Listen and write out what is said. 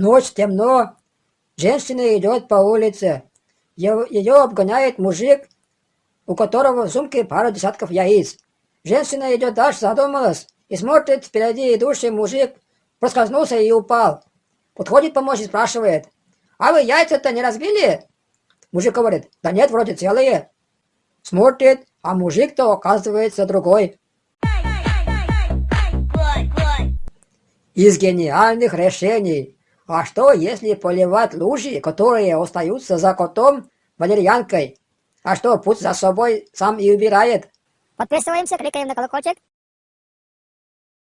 Ночь, темно. Женщина идет по улице. Ее обгоняет мужик, у которого в сумке пара десятков яиц. Женщина идет дальше, задумалась, и смотрит, впереди идущий мужик проскользнулся и упал. Подходит помочь и спрашивает, «А вы яйца-то не разбили?» Мужик говорит, «Да нет, вроде целые». Смотрит, а мужик-то оказывается другой. Из гениальных решений. А что, если поливать лужи, которые остаются за котом, валерьянкой? А что, путь за собой сам и убирает? Подписываемся, кликаем на колокольчик.